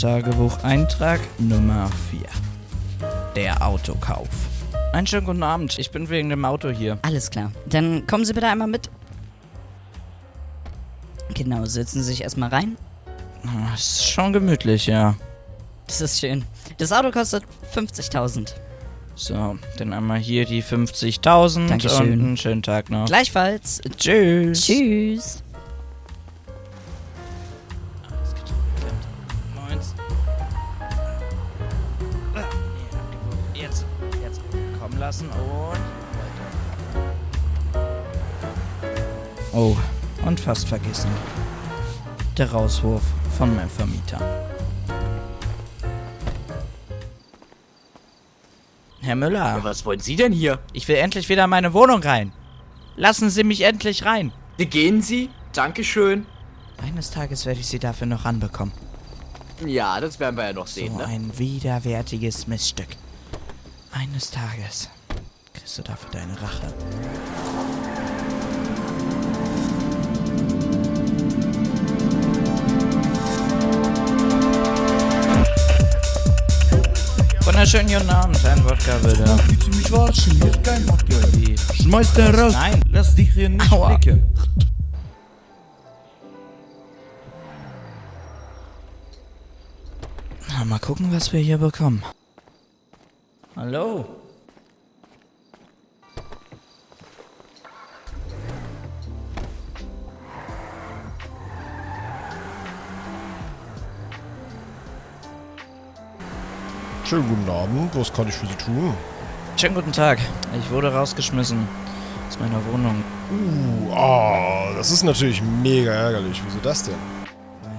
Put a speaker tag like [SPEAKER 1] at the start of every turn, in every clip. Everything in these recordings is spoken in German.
[SPEAKER 1] Tagebucheintrag Nummer 4. Der Autokauf. Einen schönen guten Abend. Ich bin wegen dem Auto hier.
[SPEAKER 2] Alles klar. Dann kommen Sie bitte einmal mit. Genau, setzen Sie sich erstmal rein.
[SPEAKER 1] Ah, Ist schon gemütlich, ja.
[SPEAKER 2] Das ist schön. Das Auto kostet 50.000.
[SPEAKER 1] So, dann einmal hier die 50.000 und einen schönen Tag noch.
[SPEAKER 2] Gleichfalls.
[SPEAKER 1] Tschüss.
[SPEAKER 2] Tschüss.
[SPEAKER 1] Kommen lassen und weiter. Oh, und fast vergessen. Der Rauswurf von meinem Vermieter. Herr Müller,
[SPEAKER 3] Ja, was wollen Sie denn hier?
[SPEAKER 1] ich will endlich wieder in meine Wohnung rein. Lassen Sie mich endlich rein.
[SPEAKER 3] Wie gehen Sie? Dankeschön.
[SPEAKER 1] Eines Tages werde ich Sie dafür noch anbekommen.
[SPEAKER 3] Ja, das werden wir ja noch sehen,
[SPEAKER 1] So
[SPEAKER 3] ne?
[SPEAKER 1] ein widerwärtiges Missstück. Eines Tages kriegst du dafür deine Rache. Wunderschönen guten Abend, ein Wodka bitte.
[SPEAKER 4] Du mich verarschen? Hier ist kein Wodka.
[SPEAKER 1] Die-
[SPEAKER 4] Schmeiß den raus.
[SPEAKER 1] Nein.
[SPEAKER 4] Lass dich hier nicht
[SPEAKER 1] Aua.
[SPEAKER 4] blicken.
[SPEAKER 1] Na, mal gucken, was wir hier bekommen. Hallo?
[SPEAKER 5] Schönen guten Abend, was kann ich für Sie tun?
[SPEAKER 1] Schönen guten Tag. Ich wurde rausgeschmissen aus meiner Wohnung,
[SPEAKER 5] Uh, ah, das ist natürlich mega ärgerlich. Wieso das denn?
[SPEAKER 1] weil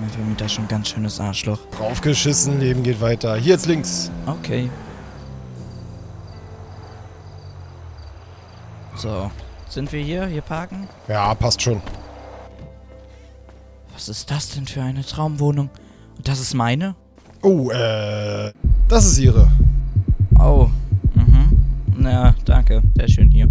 [SPEAKER 1] mein Vermieter schon ein ganz schönes Arschloch.
[SPEAKER 5] Draufgeschissen, Leben geht weiter. Hier jetzt links.
[SPEAKER 1] Okay. So, sind wir hier? Hier parken?
[SPEAKER 5] Ja, passt schon.
[SPEAKER 1] Was ist das denn für eine Traumwohnung? Und das ist meine?
[SPEAKER 5] Oh, äh, das ist Ihre.
[SPEAKER 1] Oh, mhm. Na, danke. Sehr schön hier.